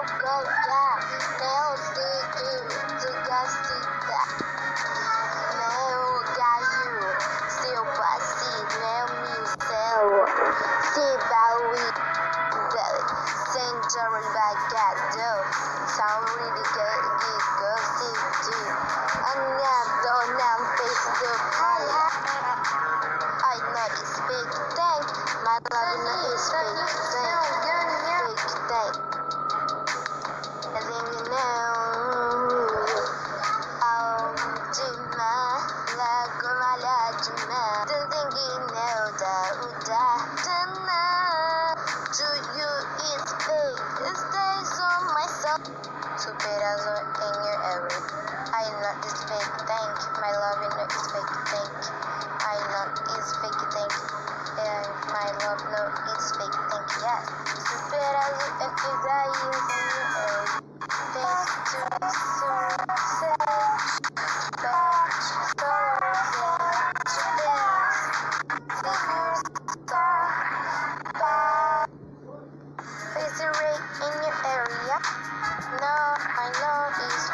Go go yeah, now see you. Just see that. Now got you. Still wanna see now me too. See how we get. Singing by the road, sound really good. Good see you. I know it's big thing. My love is big thing. superazzo in your every. I not this fake thank my love no is fake thank. I not is fake thank. and my love no is fake thank. Yes, superazzo in your every. Thanks to success. In Love, my love is